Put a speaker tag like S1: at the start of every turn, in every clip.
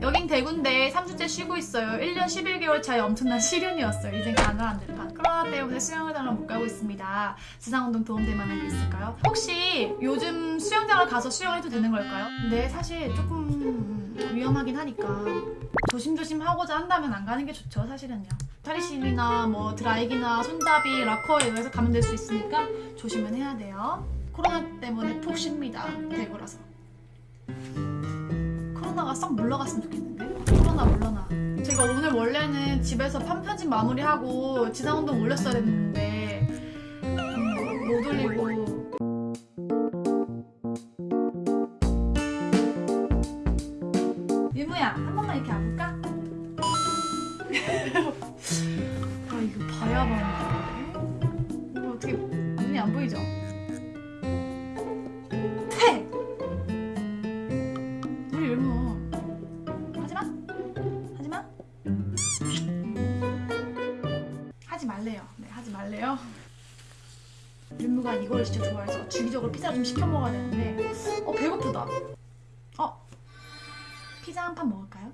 S1: 여긴 대구인데 3주째 쉬고 있어요. 1년 11개월 차에 엄청난 시련이었어요. 이젠 가능한 듯한. 코로나 때문에 수영장을 못 가고 있습니다. 지상운동 도움될 만한 게 있을까요? 혹시 요즘 수영장을 가서 수영해도 되는 걸까요? 근데 사실 조금 위험하긴 하니까 조심조심 하고자 한다면 안 가는 게 좋죠, 사실은요. 탈의실이나 뭐 드라이기나 손잡이, 락커에 의해서 감염될 수 있으니까 조심은 해야 돼요. 코로나 때문에 푹 쉽니다, 대구라서. 코로나가 싹 물러갔으면 좋겠는데? 코로나 물러나. 제가 오늘 원래는 집에서 판편집 마무리하고 지상운동 올렸어야 했는데 음, 못 올리고 유무야 한 번만 이렇게 안볼까? 아 이거 봐야 봐 말래요 윤무가 이걸 진짜 좋아해서 주기적으로 피자 좀 시켜 먹어야 되는데 어 배고프다 어 피자 한 판 먹을까요?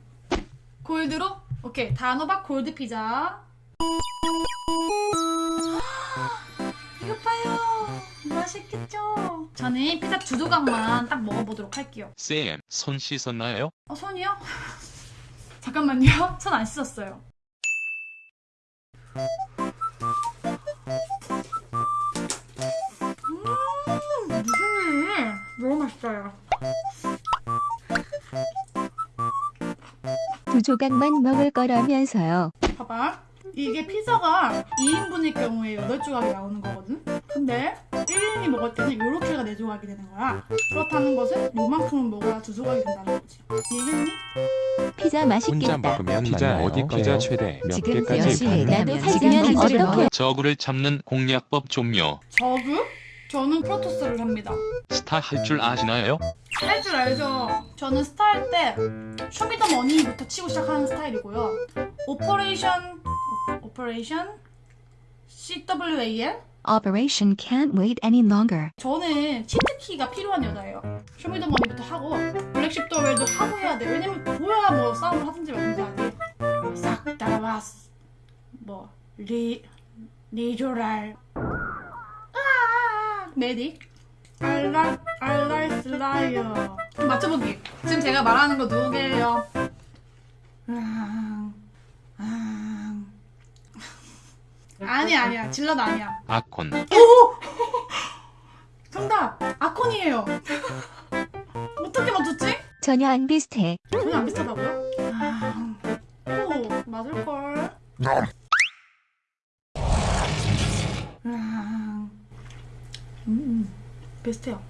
S1: 골드로? 오케이 단호박 골드 피자 이거 봐요 맛있겠죠? 저는 피자 두 조각만 딱 먹어보도록 할게요
S2: 쌤, 손 씻었나요?
S1: 어 손이요? 잠깐만요 손 안 씻었어요 너무 맛있어요
S3: 두 조각만 먹을 거라면서요.
S1: 봐봐 이게 피자가 2인분일 경우에 8조각이 나오는 거거든 근데 1인이 먹을 때는 이렇게가 4조각이 되는 거야 그렇다는 것은 요만큼은 먹어야 두 조각이 된다는 거지 이해했니?
S3: 피자
S4: 혼자
S3: 맛있겠다.
S4: 먹으면
S5: 피자
S4: 맞나요?
S5: 어디
S4: 피자? 최대 몇
S3: 지금
S4: 개까지
S3: 몇 시에
S4: 가능해요?
S3: 나도
S1: 지금
S3: 살면 어떡해?
S2: 저구를 잡는 공략법 좀요.
S1: 저그? 저는 프로토스를 합니다
S2: 스타 할 줄 아시나요?
S1: 할 줄 알죠? 저는 스타일 때 쇼미더머니부터 치고 시작하는 스타일이고요 operation o- operation CWAL
S3: Operation can't wait any longer.
S1: 저는 cheat key가 필요한 여자예요. 쇼미더머니부터 하고 블랙십더웰도 하고 해야 돼. 왜냐면 보여야 뭐 싸움을 하든지 말든지 하지. 싹 따라왔어. 뭐 리, 리조랄. 아, 메딕. 알랄, 알랄 슬라이어. 맞춰보기. 지금 제가 말하는 거 누구게요? 아, 아. 아니야, 아니야. 질럿 아니야.
S2: 아콘.
S1: 정답! 아콘이에요! 어떻게 맞췄지?
S3: 전혀 안 비슷해.
S1: 전혀 안 비슷하다고요? 아... 오, 맞을걸. 아... 음, 비슷해요.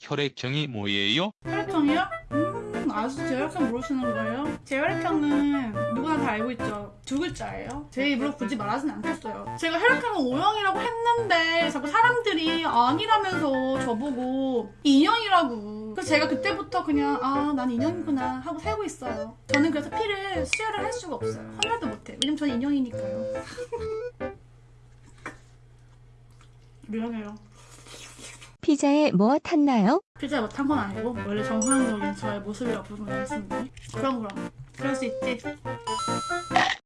S2: 혈액형이 뭐예요?
S1: 혈액형이요? 음, 아직도 제 혈액형 모르시는 거예요? 제 혈액형은 누구나 다 알고 있죠. 두 글자예요. 제 입으로 굳이 말하진 않겠어요. 제가 혈액형은 O형이라고 했는데 자꾸 사람들이 아니라면서 저보고 인형이라고. 그래서 제가 그때부터 그냥 아, 난 인형이구나 하고 살고 있어요. 저는 그래서 피를 수혈을 할 수가 없어요. 헌혈도 못해. 왜냐면 저는 인형이니까요. 미안해요.
S3: 피자에 뭐 탔나요?
S1: 피자에 못한 건 아니고 원래 정상적인 저의 모습이라고 보면 되겠습니다. 그럼 그럼 그럴 수 있지.